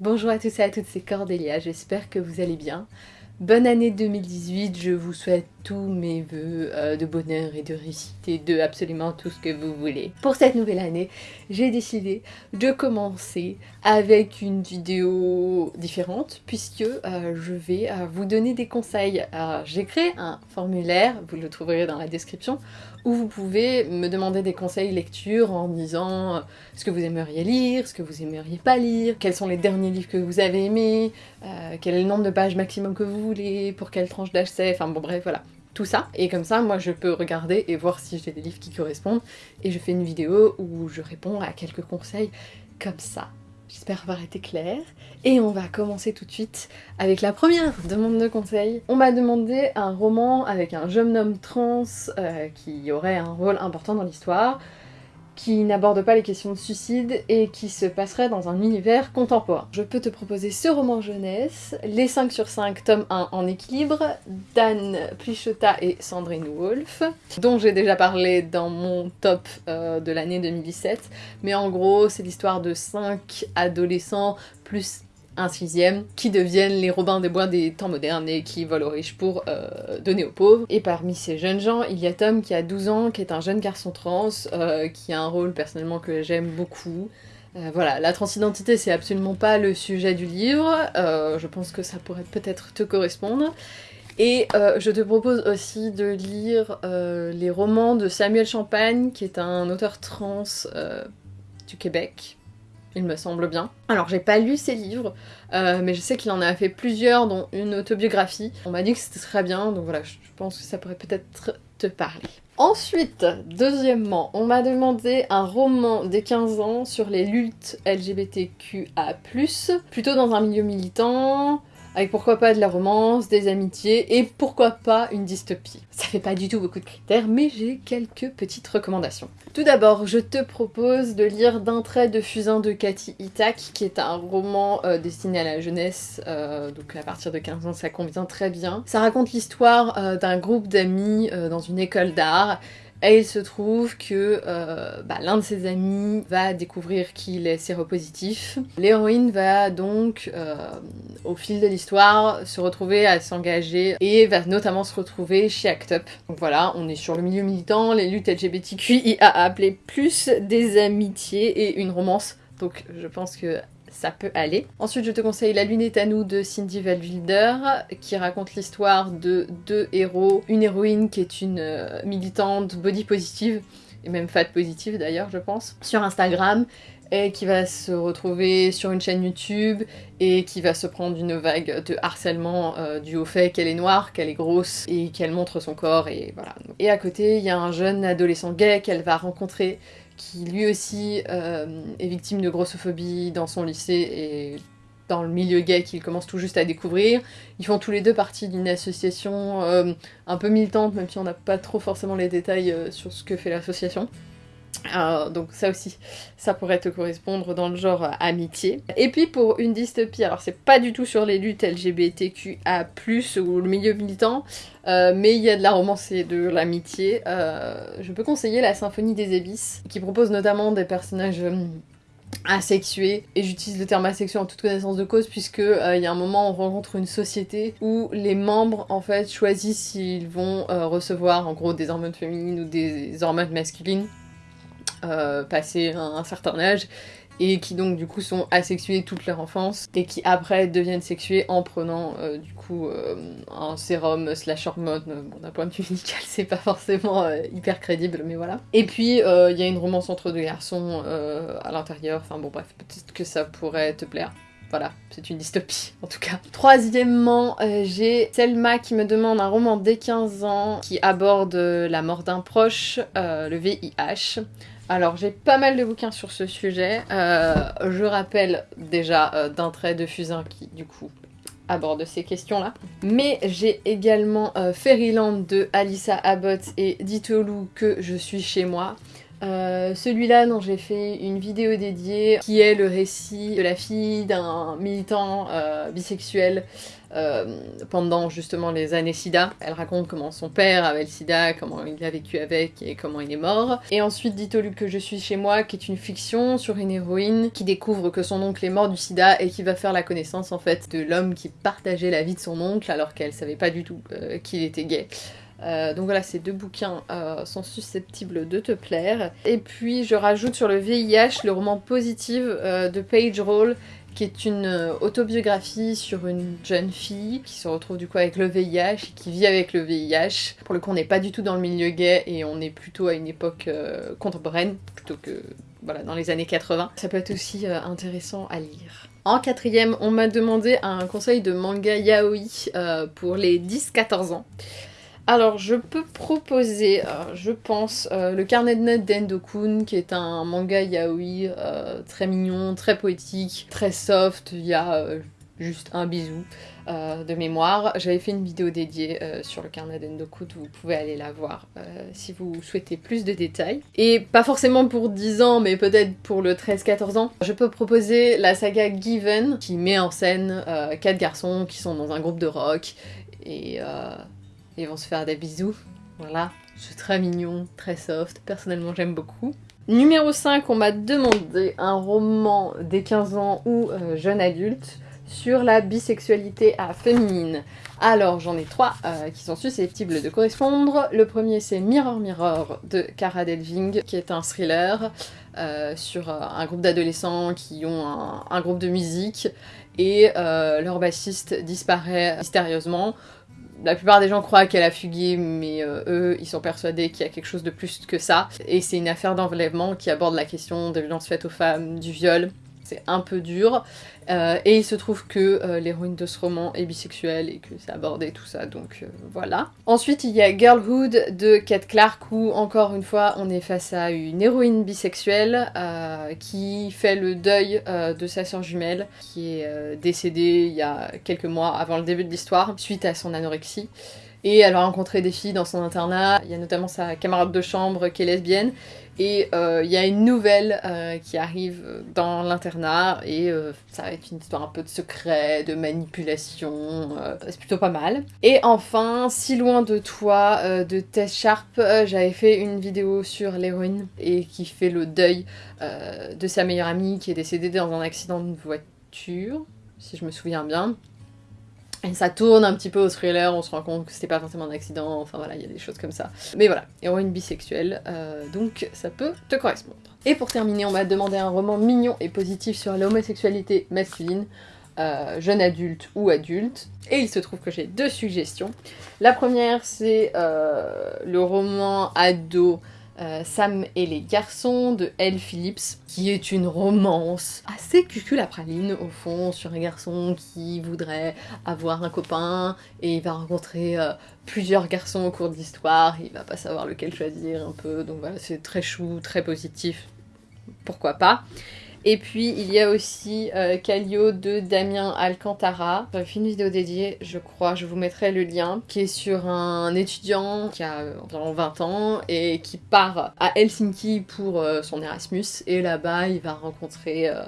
Bonjour à tous et à toutes, c'est Cordélia, j'espère que vous allez bien. Bonne année 2018, je vous souhaite tous mes voeux euh, de bonheur et de réussite de absolument tout ce que vous voulez. Pour cette nouvelle année, j'ai décidé de commencer avec une vidéo différente puisque euh, je vais euh, vous donner des conseils. J'ai créé un formulaire, vous le trouverez dans la description, où vous pouvez me demander des conseils lecture en disant ce que vous aimeriez lire, ce que vous aimeriez pas lire, quels sont les derniers livres que vous avez aimés, quel est le nombre de pages maximum que vous voulez, pour quelle tranche d'âge c'est, enfin bon bref voilà tout ça. Et comme ça, moi je peux regarder et voir si j'ai des livres qui correspondent. Et je fais une vidéo où je réponds à quelques conseils comme ça. J'espère avoir été claire. Et on va commencer tout de suite avec la première demande de conseil. On m'a demandé un roman avec un jeune homme trans euh, qui aurait un rôle important dans l'histoire qui n'aborde pas les questions de suicide et qui se passerait dans un univers contemporain. Je peux te proposer ce roman jeunesse, les 5 sur 5, tome 1 en équilibre, d'Anne Plichota et Sandrine Wolf, dont j'ai déjà parlé dans mon top euh, de l'année 2017, mais en gros c'est l'histoire de 5 adolescents plus un sixième, qui deviennent les Robins des Bois des temps modernes et qui volent aux riches pour euh, donner aux pauvres. Et parmi ces jeunes gens, il y a Tom qui a 12 ans, qui est un jeune garçon trans, euh, qui a un rôle personnellement que j'aime beaucoup. Euh, voilà, la transidentité c'est absolument pas le sujet du livre, je pense que ça pourrait peut-être te correspondre. Et je te propose aussi de lire les romans de Samuel Champagne, qui est un auteur trans du Québec, il me semble bien. Alors j'ai pas lu ses livres, euh, mais je sais qu'il en a fait plusieurs, dont une autobiographie. On m'a dit que c'était très bien, donc voilà, je pense que ça pourrait peut-être te parler. Ensuite, deuxièmement, on m'a demandé un roman des 15 ans sur les luttes LGBTQA+, plutôt dans un milieu militant, avec pourquoi pas de la romance, des amitiés, et pourquoi pas une dystopie. Ça fait pas du tout beaucoup de critères, mais j'ai quelques petites recommandations. Tout d'abord, je te propose de lire D'un trait de fusain de Cathy Itak, qui est un roman euh, destiné à la jeunesse, euh, donc à partir de 15 ans ça convient très bien. Ça raconte l'histoire euh, d'un groupe d'amis dans une école d'art, et il se trouve que euh, bah, l'un de ses amis va découvrir qu'il est séropositif. L'héroïne va donc, euh, au fil de l'histoire, se retrouver à s'engager et va notamment se retrouver chez ACT UP. Donc voilà, on est sur le milieu militant, les luttes LGBTQIA appelées plus des amitiés et une romance. Donc je pense que ça peut aller. Ensuite, je te conseille La Lune est à nous de Cindy Valwilder, qui raconte l'histoire de deux héros. Une héroïne qui est une euh, militante body positive, et même fat positive d'ailleurs, je pense, sur Instagram, et qui va se retrouver sur une chaîne YouTube et qui va se prendre une vague de harcèlement euh, dû au fait qu'elle est noire, qu'elle est grosse et qu'elle montre son corps et voilà. Et à côté, il y a un jeune adolescent gay qu'elle va rencontrer qui lui aussi euh, est victime de grossophobie dans son lycée et dans le milieu gay qu'il commence tout juste à découvrir. Ils font tous les deux partie d'une association euh, un peu militante, même si on n'a pas trop forcément les détails euh, sur ce que fait l'association. Euh, donc ça aussi, ça pourrait te correspondre dans le genre amitié. Et puis pour une dystopie, alors c'est pas du tout sur les luttes LGBTQA+, ou le milieu militant, euh, mais il y a de la romance et de l'amitié. Euh, je peux conseiller la Symphonie des Abysses, qui propose notamment des personnages asexués, et j'utilise le terme asexué en toute connaissance de cause puisque il y a un moment on rencontre une société où les membres en fait choisissent s'ils vont recevoir en gros des hormones féminines ou des hormones masculines euh, passé un, certain âge et qui donc du coup sont asexués toute leur enfance et qui après deviennent sexués en prenant euh, du coup euh, un sérum slash hormone. Bon d'un point de vue médical c'est pas forcément hyper crédible mais voilà. Et puis il y a une romance entre deux garçons à l'intérieur, enfin bon bref peut-être que ça pourrait te plaire. Voilà, c'est une dystopie en tout cas. Troisièmement, j'ai Selma qui me demande un roman dès 15 ans qui aborde la mort d'un proche, le VIH. Alors j'ai pas mal de bouquins sur ce sujet. Euh, je rappelle déjà euh, d'un trait de fusain qui du coup aborde ces questions-là. Mais j'ai également euh, Fairyland de Alissa Abbott et Ditolou que je suis chez moi. Celui-là dont j'ai fait une vidéo dédiée qui est le récit de la fille d'un militant bisexuel pendant justement les années sida. Elle raconte comment son père avait le sida, comment il a vécu avec et comment il est mort. Et ensuite Dites-au Luc que je suis chez moi, qui est une fiction sur une héroïne qui découvre que son oncle est mort du sida et qui va faire la connaissance en fait de l'homme qui partageait la vie de son oncle alors qu'elle savait pas du tout qu'il était gay. Euh, donc voilà, ces deux bouquins euh, sont susceptibles de te plaire. Et puis je rajoute sur le VIH le roman Positive euh, de Paige Roll, qui est une autobiographie sur une jeune fille qui se retrouve du coup avec le VIH et qui vit avec le VIH. Pour le coup, on n'est pas du tout dans le milieu gay et on est plutôt à une époque contemporaine plutôt que voilà, dans les années 80. Ça peut être aussi intéressant à lire. En quatrième, on m'a demandé un conseil de manga yaoi pour les 10-14 ans. Alors, je peux proposer, euh, je pense, euh, le carnet de notes d'Endokun, qui est un manga yaoi euh, très mignon, très poétique, très soft. Il y a juste un bisou de mémoire. J'avais fait une vidéo dédiée sur le carnet d'Endokun, vous pouvez aller la voir si vous souhaitez plus de détails. Et pas forcément pour 10 ans, mais peut-être pour le 13-14 ans. Je peux proposer la saga Given, qui met en scène quatre garçons qui sont dans un groupe de rock, et ils vont se faire des bisous. Voilà, c'est très mignon, très soft. Personnellement, j'aime beaucoup. Numéro 5, on m'a demandé un roman des 15 ans ou euh, jeune adulte sur la bisexualité à féminine. Alors j'en ai trois euh, qui sont susceptibles de correspondre. Le premier c'est Mirror Mirror de Cara Delving qui est un thriller euh, sur un groupe d'adolescents qui ont un, groupe de musique et leur bassiste disparaît mystérieusement la plupart des gens croient qu'elle a fugué, mais euh, eux, ils sont persuadés qu'il y a quelque chose de plus que ça. Et c'est une affaire d'enlèvement qui aborde la question des violences faites aux femmes, du viol, c'est un peu dur. Euh, et il se trouve que euh, l'héroïne de ce roman est bisexuelle et que c'est abordé tout ça, donc euh, voilà. Ensuite, il y a Girlhood de Kate Clark où, encore une fois, on est face à une héroïne bisexuelle qui fait le deuil de sa sœur jumelle qui est décédée il y a quelques mois avant le début de l'histoire suite à son anorexie. Et elle va rencontrer des filles dans son internat, il y a notamment sa camarade de chambre qui est lesbienne, et euh, il y a une nouvelle euh, qui arrive dans l'internat, et euh, ça va être une histoire un peu de secret, de manipulation, c'est plutôt pas mal. Et enfin, Si loin de toi de Tess Sharp, j'avais fait une vidéo sur l'héroïne, et qui fait le deuil de sa meilleure amie qui est décédée dans un accident de voiture, si je me souviens bien. Et ça tourne un petit peu au thriller, on se rend compte que c'était pas forcément un accident, enfin voilà, il y a des choses comme ça. Mais voilà, héroïne bisexuelle, euh, donc ça peut te correspondre. Et pour terminer, on m'a demandé un roman mignon et positif sur l'homosexualité masculine, euh, jeune adulte ou adulte. Et il se trouve que j'ai deux suggestions. La première, c'est euh, le roman ado euh, Sam et les garçons de Elle Phillips, qui est une romance assez cuculapraline au fond, sur un garçon qui voudrait avoir un copain et il va rencontrer euh, plusieurs garçons au cours de l'histoire, il va pas savoir lequel choisir un peu, donc voilà, c'est très chou, très positif, pourquoi pas? Et puis il y a aussi euh, de Damien Alcantara. J'ai fait une vidéo dédiée, je crois, je vous mettrai le lien, qui est sur un étudiant qui a environ 20 ans et qui part à Helsinki pour euh, son Erasmus. Et là-bas, il va rencontrer euh,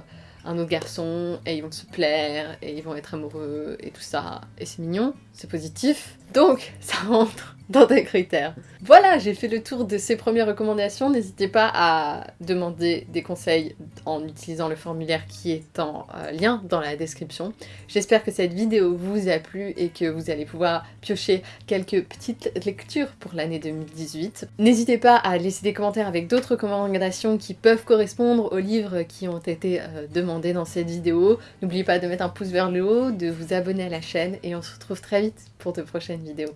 un autre garçon et ils vont se plaire et ils vont être amoureux et tout ça. Et c'est mignon, c'est positif. Donc, ça rentre dans tes critères. Voilà, j'ai fait le tour de ces premières recommandations. N'hésitez pas à demander des conseils en utilisant le formulaire qui est en euh, lien dans la description. J'espère que cette vidéo vous a plu et que vous allez pouvoir piocher quelques petites lectures pour l'année 2018. N'hésitez pas à laisser des commentaires avec d'autres recommandations qui peuvent correspondre aux livres qui ont été euh, demandés dans cette vidéo. N'oubliez pas de mettre un pouce vers le haut, de vous abonner à la chaîne et on se retrouve très vite pour de prochaines vidéos.